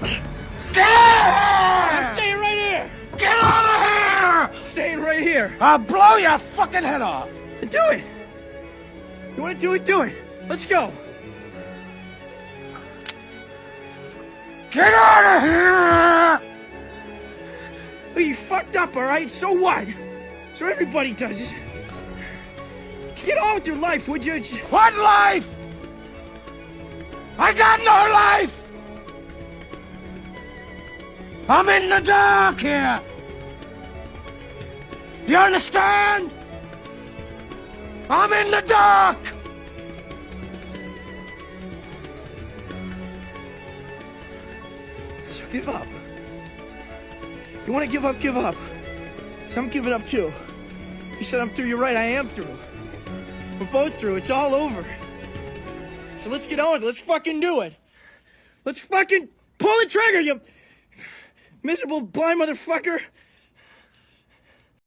Get out of here! Staying right here! Get out of here! Staying right here! I'll blow your fucking head off! Do it! You wanna do it? Do it! Let's go! Get out of here! Well, you fucked up, alright? So what? So everybody does it. Get on with your life, would you? What life? I got no life! I'm in the dark here! You understand? I'm in the dark! So give up. You wanna give up, give up. Cause I'm giving up too. You said I'm through, you're right, I am through. We're both through, it's all over. So let's get on, let's fucking do it. Let's fucking pull the trigger, you miserable blind motherfucker.